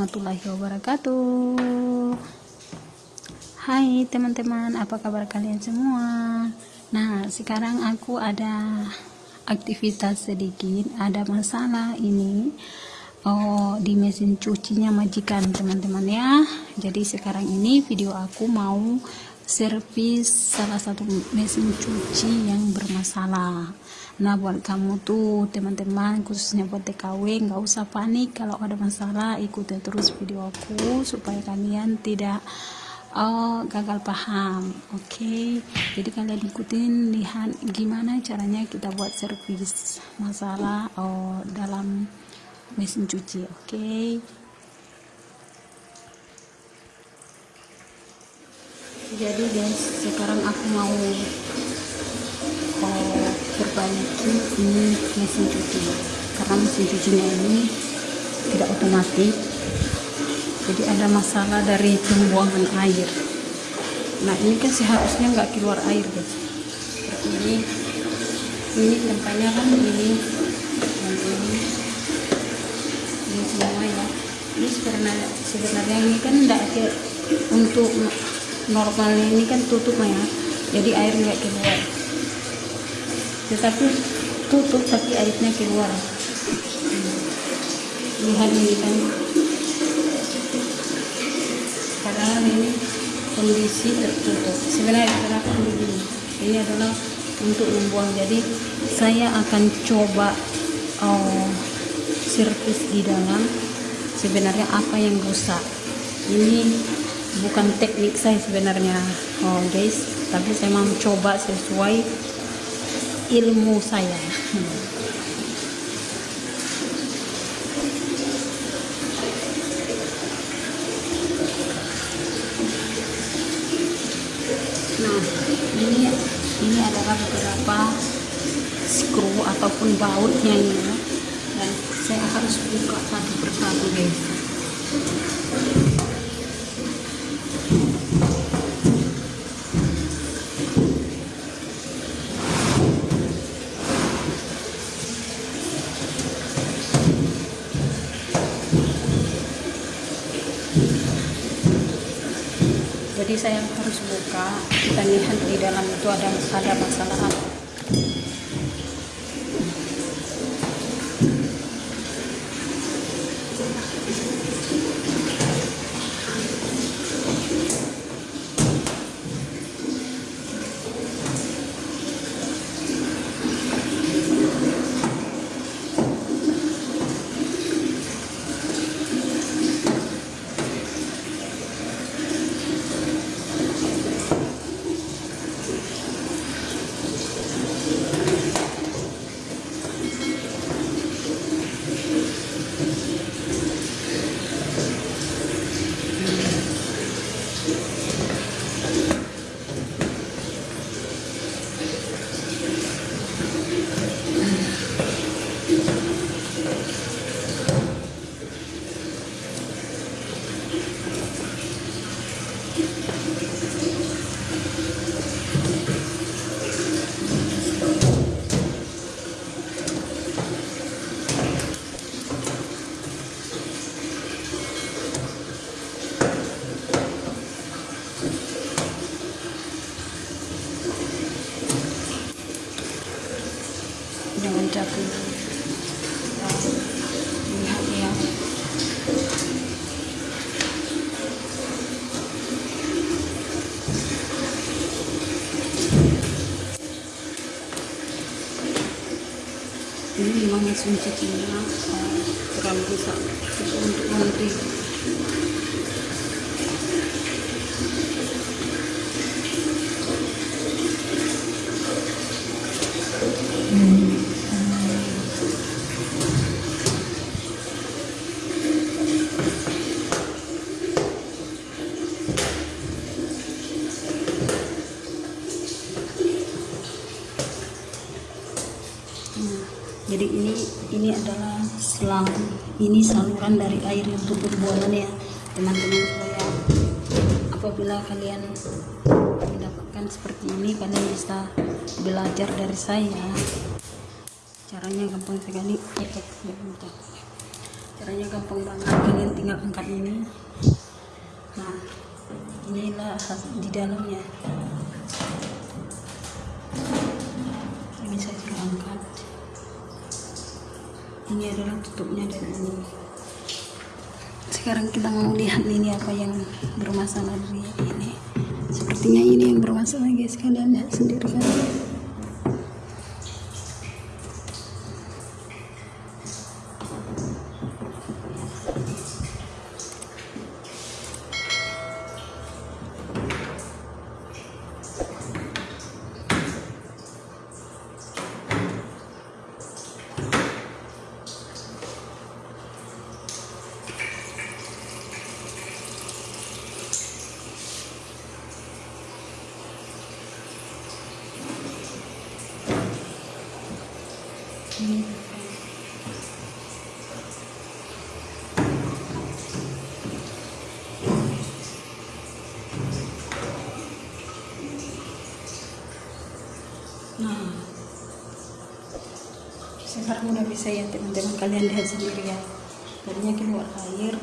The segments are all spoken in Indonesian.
warahmatullahi wabarakatuh. Hai teman-teman apa kabar kalian semua? Nah sekarang aku ada aktivitas sedikit Ada masalah ini. Oh, di mesin cucinya majikan teman-teman ya. Jadi sekarang ini video aku mau servis salah satu mesin cuci yang bermasalah nah buat kamu tuh teman-teman khususnya buat TKW nggak usah panik kalau ada masalah ikuti terus video aku supaya kalian tidak oh, gagal paham oke okay? jadi kalian ikutin lihat gimana caranya kita buat servis masalah oh, dalam mesin cuci oke okay? jadi guys sekarang aku mau oh, perbaiki ini mesin cuci. Karena mesin cucinya ini tidak otomatis. Jadi ada masalah dari pembuangan air. Nah ini kan seharusnya nggak keluar air guys. Ini ini tempatnya kan ini. Dan ini ini semua ya. Ini sebenarnya sebenarnya ini kan tidak untuk normalnya ini kan tutup ya jadi air nggak keluar tetapi tutup tapi airnya keluar. Lihat ini kan. Padahal ini kondisi tertutup. Sebenarnya kenapa begini ini adalah untuk membuang. Jadi saya akan coba oh, servis di dalam. Sebenarnya apa yang rusak? Ini bukan teknik saya sebenarnya. Oh guys tapi saya mau coba sesuai ilmu saya. Nah ini ini adalah beberapa skru ataupun bautnya ini dan saya harus buka satu persatu guys saya harus buka kita lihat di dalam itu ada ada masalah apa dengan cabai lihat ya ini memang mesin cucinya uh, terlalu besar untuk nanti saluran dari air untuk pembuangan ya teman-teman supaya apabila kalian mendapatkan seperti ini kalian bisa belajar dari saya. Caranya gampang sekali. Caranya gampang banget. Kalian tinggal angkat ini. Nah inilah di dalamnya. Ini saya angkat. Ini adalah tutupnya dan ini sekarang kita mau lihat ini apa yang bermasalah dari ini. Sepertinya ini yang bermasalah guys. Kalian lihat sendiri kan nah sekarang udah bisa ya teman-teman kalian lihat sendiri ya. Tadinya keluar air.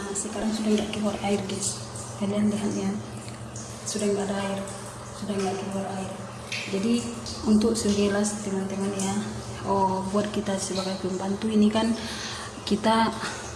Nah sekarang sudah nggak keluar air guys. Kalian lihat ya. Sudah nggak ada air. Sudah nggak keluar air. Jadi untuk segelas teman-teman ya. Oh buat kita sebagai pembantu ini kan kita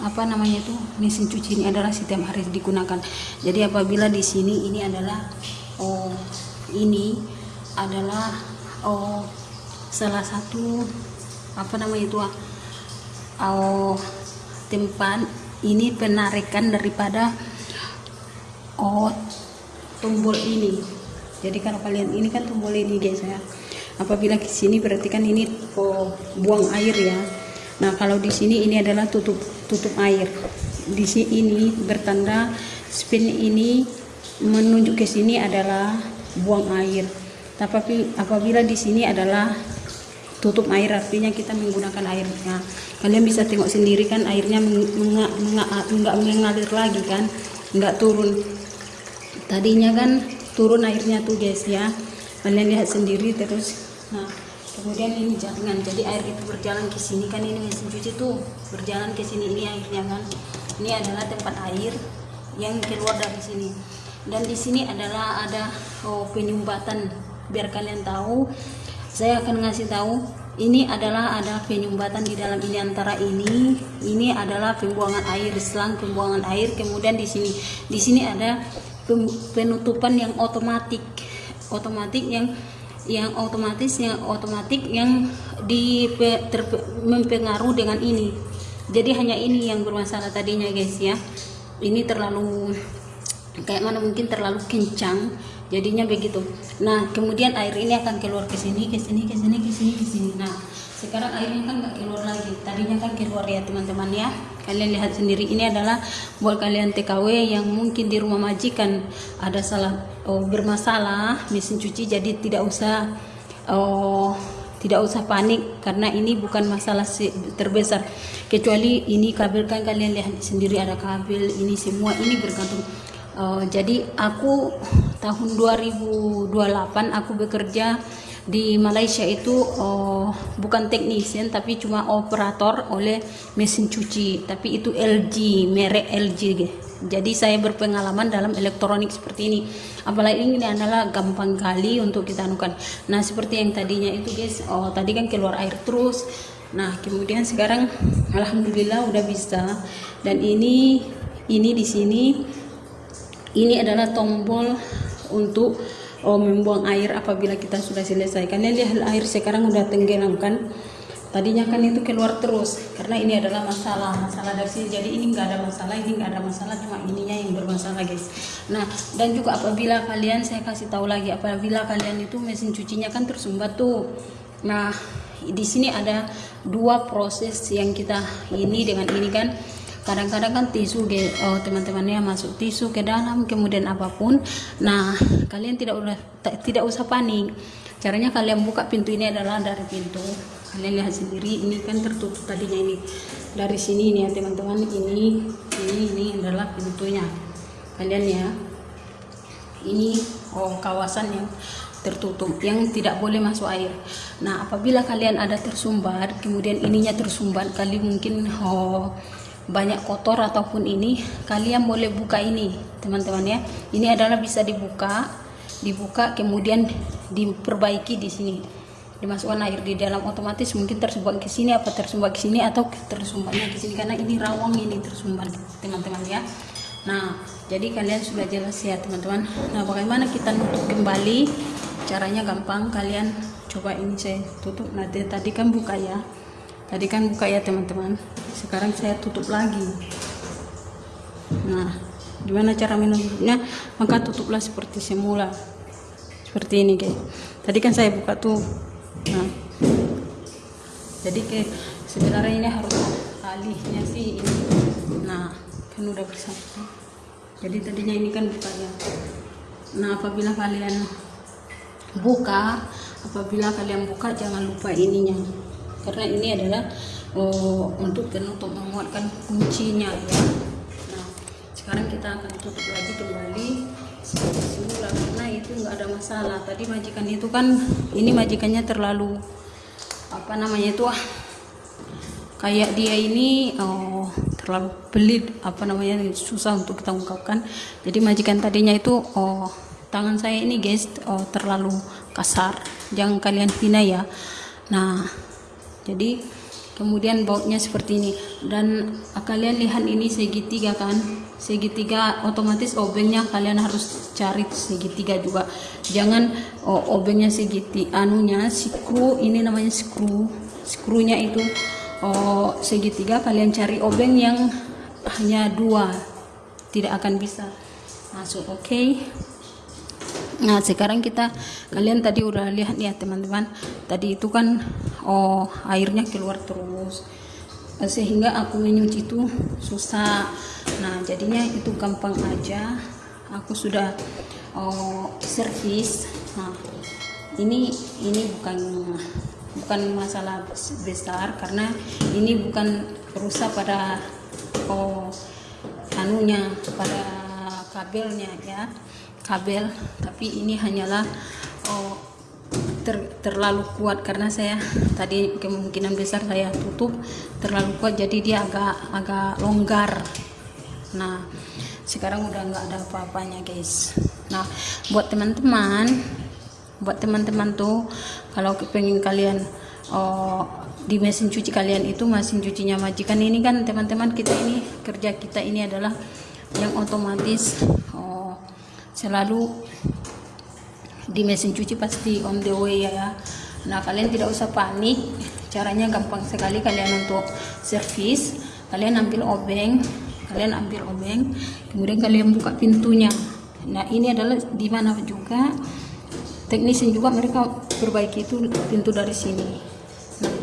apa namanya itu mesin cuci ini adalah setiap hari digunakan. Jadi apabila di sini ini adalah oh ini adalah oh salah satu apa namanya itu ah, oh tempat ini penarikan daripada oh tombol ini. Jadi kalau kalian ini kan tombol ini guys ya. Apabila ke sini berarti kan ini oh, buang air ya. Nah kalau di sini ini adalah tutup tutup air. Di sini ini bertanda spin ini menunjuk ke sini adalah buang air tapi apabila di sini adalah tutup air artinya kita menggunakan airnya kalian bisa tengok sendiri kan airnya enggak mengalir lagi kan enggak turun. Tadinya kan turun airnya tuh guys ya. Kalian lihat sendiri terus. Nah kemudian ini jaringan jadi air itu berjalan ke sini kan ini mesin cuci tuh berjalan ke sini ini airnya kan. Ini adalah tempat air yang keluar dari sini. Dan di sini adalah ada oh, penyumbatan biar kalian tahu saya akan ngasih tahu ini adalah ada penyumbatan di dalam ini antara ini ini adalah pembuangan air selang pembuangan air kemudian di sini di sini ada penutupan yang otomatis otomatis yang yang otomatis yang otomatis yang di mempengaruhi dengan ini. Jadi hanya ini yang bermasalah tadinya guys ya. Ini terlalu kayak mana mungkin terlalu kencang jadinya begitu nah kemudian air ini akan keluar ke sini ke sini ke sini ke sini ke sini. Nah sekarang airnya kan nggak keluar lagi. Tadinya kan keluar ya teman-teman ya. Kalian lihat sendiri ini adalah buat kalian TKW yang mungkin di rumah majikan ada salah oh, bermasalah mesin cuci jadi tidak usah oh tidak usah panik karena ini bukan masalah terbesar. Kecuali ini kabel kan kalian lihat sendiri ada kabel ini semua ini bergantung. Uh, jadi aku tahun 2028 aku bekerja di Malaysia itu uh, bukan teknisian tapi cuma operator oleh mesin cuci. Tapi itu LG merek LG jadi saya berpengalaman dalam elektronik seperti ini. Apalagi ini adalah gampang kali untuk kita anukan. Nah seperti yang tadinya itu guys oh tadi kan keluar air terus. Nah kemudian sekarang alhamdulillah udah bisa. Dan ini ini di sini ini adalah tombol untuk oh, membuang air apabila kita sudah selesai kalian lihat air sekarang udah tenggelam kan tadinya kan itu keluar terus karena ini adalah masalah masalah dari sini. Jadi ini enggak ada masalah ini enggak ada masalah cuma ininya yang bermasalah guys. Nah dan juga apabila kalian saya kasih tahu lagi apabila kalian itu mesin cucinya kan tersumbat tuh. Nah di sini ada dua proses yang kita ini dengan ini kan kadang-kadang kan tisu oh, teman-temannya masuk tisu ke dalam kemudian apa pun. Nah kalian tidak udah tidak usah panik. Caranya kalian buka pintu ini adalah dari pintu. Kalian lihat sendiri ini kan tertutup tadinya ini. Dari sini ini ya teman-teman ini ini ini adalah pintunya. Kalian ya ini oh kawasan yang tertutup yang tidak boleh masuk air. Nah apabila kalian ada tersumbat kemudian ininya tersumbat kali mungkin oh banyak kotor ataupun ini kalian boleh buka ini teman-teman ya. Ini adalah bisa dibuka dibuka kemudian diperbaiki di sini. Dimasukkan air di dalam otomatis mungkin tersumbat ke sini apa tersumbat ke sini atau tersumbatnya ke sini karena ini rawang ini tersumbat teman-teman ya. Nah jadi kalian sudah jelas ya teman-teman. Nah bagaimana kita nutup kembali? Caranya gampang kalian coba ini saya tutup. Nah tadi kan buka ya tadi kan buka ya teman-teman. Sekarang saya tutup lagi. Nah gimana cara menutupnya maka tutuplah seperti semula. Seperti ini guys. Tadi kan saya buka tuh. Nah. Jadi ke sebenarnya ini harus alihnya sih ini. Nah kan udah bersatu. Jadi tadinya ini kan bukanya nah apabila kalian buka apabila kalian buka jangan lupa ininya karena ini adalah oh, untuk untuk menguatkan kuncinya ya. Nah sekarang kita akan tutup lagi kembali. Semula karena itu nggak ada masalah. Tadi majikan itu kan ini majikannya terlalu apa namanya itu ah kayak dia ini oh, terlalu pelit apa namanya susah untuk kita ungkapkan. Jadi majikan tadinya itu oh tangan saya ini guys oh, terlalu kasar. Jangan kalian hina ya. Nah jadi kemudian bautnya seperti ini. Dan kalian lihat ini segitiga kan? Segitiga otomatis obengnya kalian harus cari segitiga juga. Jangan oh, obengnya segitiga anunya skru ini namanya skru. Skrunya itu oh, segitiga kalian cari obeng yang hanya dua. Tidak akan bisa masuk oke? okay? Nah sekarang kita kalian tadi udah lihat ya teman-teman. Tadi itu kan oh airnya keluar terus. Sehingga aku menyuci itu susah. Nah jadinya itu gampang aja. Aku sudah oh, servis. Nah ini ini bukan bukan masalah besar karena ini bukan rusak pada oh anunya pada kabelnya ya kabel tapi ini hanyalah oh, ter, terlalu kuat karena saya tadi kemungkinan besar saya tutup terlalu kuat jadi dia agak agak longgar. Nah sekarang udah nggak ada apa-apanya guys. Nah buat teman-teman buat teman-teman tuh kalau pengen kalian oh, di mesin cuci kalian itu mesin cucinya majikan ini kan teman-teman kita ini kerja kita ini adalah yang otomatis oh, selalu di mesin cuci pasti on the way ya nah kalian tidak usah panik. Caranya gampang sekali kalian untuk servis kalian ambil obeng kalian ambil obeng kemudian kalian buka pintunya. Nah ini adalah di mana juga teknisi juga mereka perbaiki itu pintu dari sini. Nah,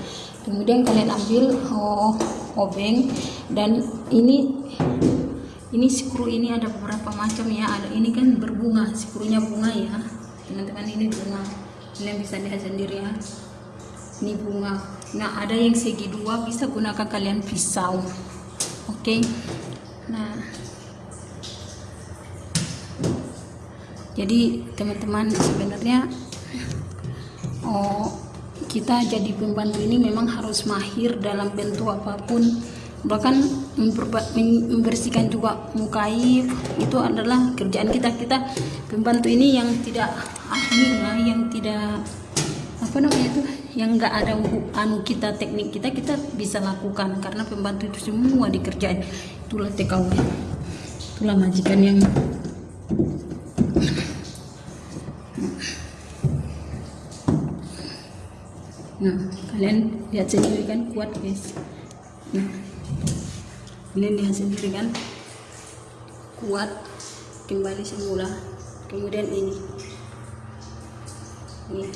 kemudian kalian ambil oh, obeng dan ini ini skru ini ada beberapa macam ya. Ada ini kan berbunga skrunya bunga ya. Teman-teman ini bunga. Kalian bisa lihat sendiri ya. Ini bunga. Nah ada yang segi dua bisa gunakan kalian pisau. Oke? Okay? nah. Jadi teman-teman sebenarnya oh kita jadi pembantu ini memang harus mahir dalam bentuk apa pun bahkan membersihkan juga mukaif itu adalah kerjaan kita. Kita pembantu ini yang tidak ahli lah yang tidak apa namanya itu yang enggak ada anu kita teknik kita kita bisa lakukan. Karena pembantu itu semua dikerjain. Itulah TKW itulah majikan yang nah kalian lihat sendiri kan kuat guys. Nah ini lihat sendiri kan. Kuat kembali semula. Kemudian ini. Ini.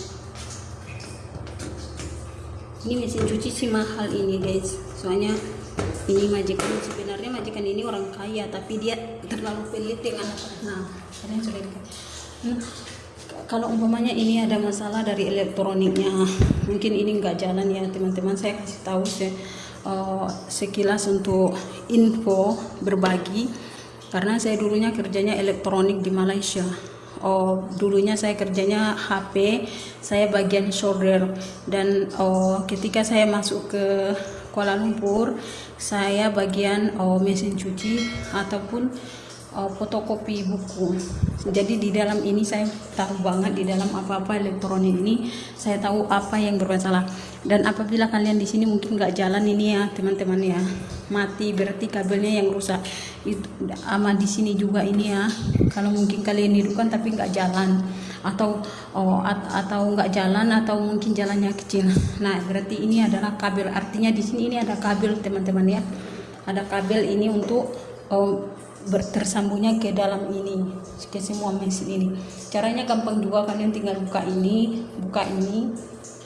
Ini mesin cuci sih mahal ini guys. Soalnya ini majikan sebenarnya majikan ini orang kaya tapi dia terlalu pelit dengan nah kalian sudah hmm, kalau umpamanya ini ada masalah dari elektroniknya mungkin ini enggak jalan ya teman-teman. Saya kasih tahu saya uh, sekilas untuk info berbagi karena saya dulunya kerjanya elektronik di Malaysia. Oh dulunya saya kerjanya HP saya bagian solder dan oh ketika saya masuk ke Kuala Lumpur saya bagian oh, mesin cuci ataupun uh, fotokopi buku. Jadi di dalam ini saya tahu banget di dalam apa-apa elektronik ini saya tahu apa yang bermasalah. Dan apabila kalian di sini mungkin nggak jalan ini ya teman-teman ya mati berarti kabelnya yang rusak. Itu ama di sini juga ini ya. Kalau mungkin kalian hidupkan tapi nggak jalan atau oh, at, atau nggak jalan atau mungkin jalannya kecil. Nah berarti ini adalah kabel. Artinya di sini ini ada kabel teman-teman ya. Ada kabel ini untuk oh, tersambungnya ke dalam ini ke semua mesin ini. Caranya gampang juga kalian tinggal buka ini buka ini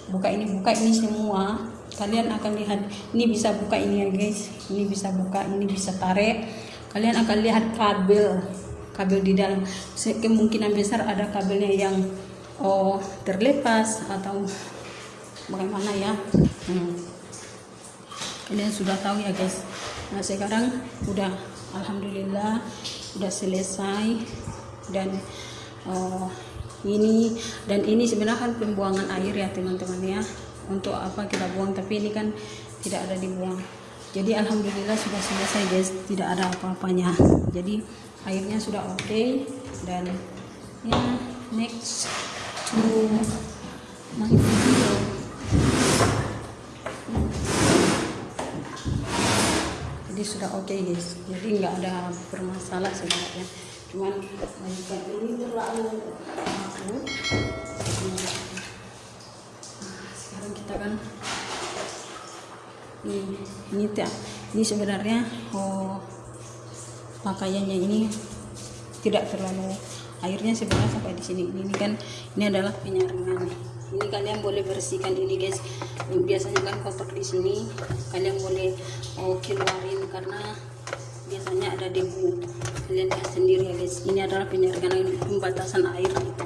buka ini buka ini semua. Kalian akan lihat ini bisa buka ini ya guys. Ini bisa buka ini bisa tarik. Kalian akan lihat kabel kabel di dalam. Kemungkinan besar ada kabelnya yang oh terlepas atau bagaimana ya. Hmm. kalian sudah tahu ya guys. Nah sekarang udah Alhamdulillah sudah selesai. Dan uh, ini dan ini sebenarnya kan pembuangan air ya teman-teman ya. Untuk apa kita buang tapi ini kan tidak ada dibuang. Jadi Alhamdulillah sudah selesai guys. Tidak ada apa-apanya. Jadi airnya sudah oke. Okay, dan ya next to my sudah oke okay, guys. Jadi nggak ada bermasalah sebenarnya. Cuman ini terlalu aku. Sekarang kita kan ini ini ya ini sebenarnya oh pakaiannya ini tidak terlalu airnya sebenarnya sampai di sini. Ini kan ini adalah penyaringan. Ini kalian boleh bersihkan ini guys. Biasanya kan kotor di sini kalian boleh oh, keluarin karena biasanya ada debu. Kalian lihat sendiri ya guys. Ini adalah penyaringan pembatasan air gitu